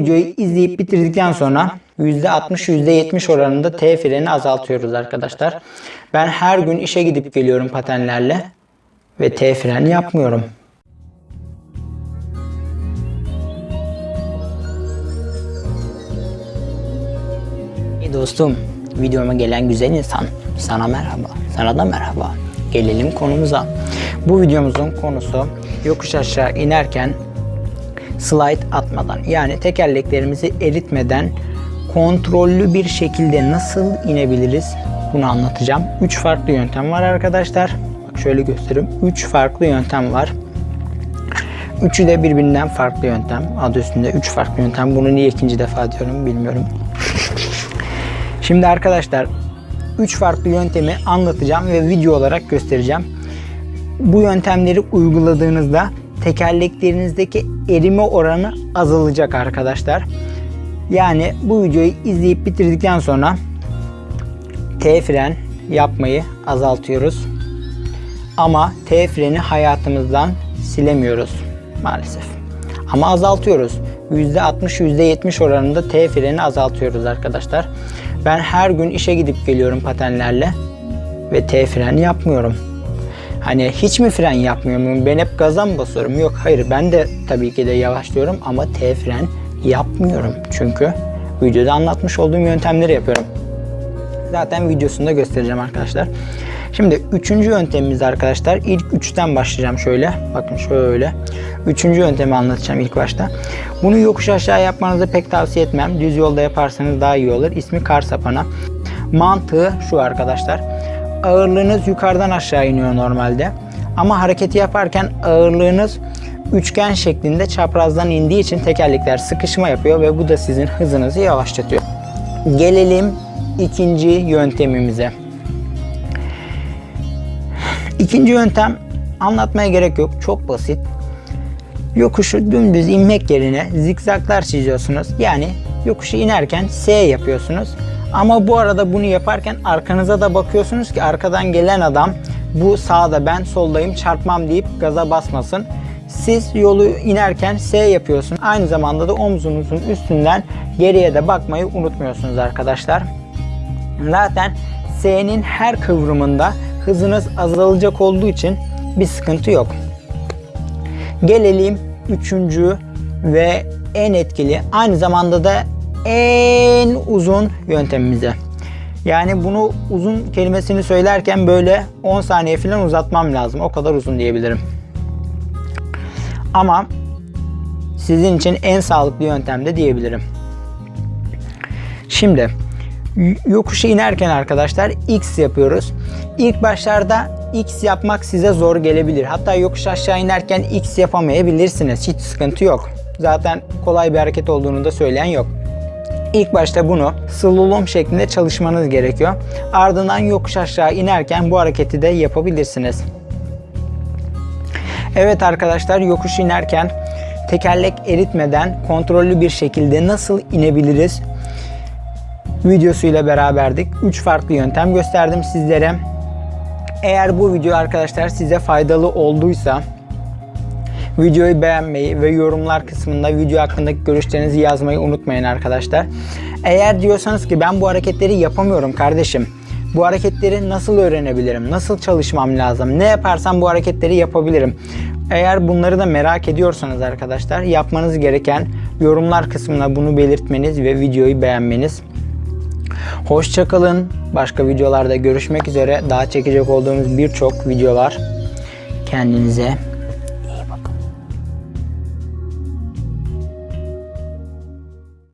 videoyu izleyip bitirdikten sonra %60-%70 oranında T freni azaltıyoruz arkadaşlar. Ben her gün işe gidip geliyorum patenlerle ve T freni yapmıyorum. İyi dostum, videoma gelen güzel insan. Sana merhaba, sana da merhaba. Gelelim konumuza. Bu videomuzun konusu yokuş aşağı inerken slide atmadan yani tekerleklerimizi eritmeden kontrollü bir şekilde nasıl inebiliriz bunu anlatacağım. 3 farklı yöntem var arkadaşlar. Bak şöyle göstereyim. 3 farklı yöntem var. Üçü de birbirinden farklı yöntem. Adı üstünde 3 farklı yöntem. Bunu niye ikinci defa diyorum bilmiyorum. Şimdi arkadaşlar 3 farklı yöntemi anlatacağım ve video olarak göstereceğim. Bu yöntemleri uyguladığınızda tekerleklerinizdeki erime oranı azalacak arkadaşlar. Yani bu videoyu izleyip bitirdikten sonra T fren yapmayı azaltıyoruz. Ama T freni hayatımızdan silemiyoruz maalesef. Ama azaltıyoruz. %60-%70 oranında T freni azaltıyoruz arkadaşlar. Ben her gün işe gidip geliyorum patenlerle ve T fren yapmıyorum. Hani hiç mi fren yapmıyorum? Ben hep gaza mı basıyorum? Yok hayır ben de tabii ki de yavaşlıyorum ama T fren yapmıyorum. Çünkü videoda anlatmış olduğum yöntemleri yapıyorum. Zaten videosunda göstereceğim arkadaşlar. Şimdi üçüncü yöntemimiz arkadaşlar. İlk üçten başlayacağım şöyle. Bakın şöyle. Üçüncü yöntemi anlatacağım ilk başta. Bunu yokuş aşağı yapmanızı pek tavsiye etmem. Düz yolda yaparsanız daha iyi olur. İsmi kar sapana. Mantığı şu arkadaşlar. Ağırlığınız yukarıdan aşağı iniyor normalde. Ama hareketi yaparken ağırlığınız üçgen şeklinde çaprazdan indiği için tekerlekler sıkışma yapıyor ve bu da sizin hızınızı yavaşlatıyor. Gelelim ikinci yöntemimize. İkinci yöntem anlatmaya gerek yok. Çok basit. Yokuşu dümdüz inmek yerine zikzaklar çiziyorsunuz. Yani yokuşu inerken S yapıyorsunuz. Ama bu arada bunu yaparken arkanıza da bakıyorsunuz ki arkadan gelen adam bu sağda ben soldayım çarpmam deyip gaza basmasın. Siz yolu inerken S yapıyorsun. Aynı zamanda da omzunuzun üstünden geriye de bakmayı unutmuyorsunuz arkadaşlar. Zaten S'nin her kıvrımında hızınız azalacak olduğu için bir sıkıntı yok. Gelelim üçüncü ve en etkili aynı zamanda da en uzun yöntemimize. Yani bunu uzun kelimesini söylerken böyle 10 saniye falan uzatmam lazım. O kadar uzun diyebilirim. Ama sizin için en sağlıklı yöntem de diyebilirim. Şimdi yokuşa inerken arkadaşlar X yapıyoruz. İlk başlarda X yapmak size zor gelebilir. Hatta yokuş aşağı inerken X yapamayabilirsiniz. Hiç sıkıntı yok. Zaten kolay bir hareket olduğunu da söyleyen yok. İlk başta bunu slalom şeklinde çalışmanız gerekiyor. Ardından yokuş aşağı inerken bu hareketi de yapabilirsiniz. Evet arkadaşlar yokuş inerken tekerlek eritmeden kontrollü bir şekilde nasıl inebiliriz videosuyla beraberdik. 3 farklı yöntem gösterdim sizlere. Eğer bu video arkadaşlar size faydalı olduysa videoyu beğenmeyi ve yorumlar kısmında video hakkındaki görüşlerinizi yazmayı unutmayın arkadaşlar. Eğer diyorsanız ki ben bu hareketleri yapamıyorum kardeşim. Bu hareketleri nasıl öğrenebilirim? Nasıl çalışmam lazım? Ne yaparsam bu hareketleri yapabilirim? Eğer bunları da merak ediyorsanız arkadaşlar yapmanız gereken yorumlar kısmına bunu belirtmeniz ve videoyu beğenmeniz. Hoşçakalın. Başka videolarda görüşmek üzere. Daha çekecek olduğumuz birçok video var. Kendinize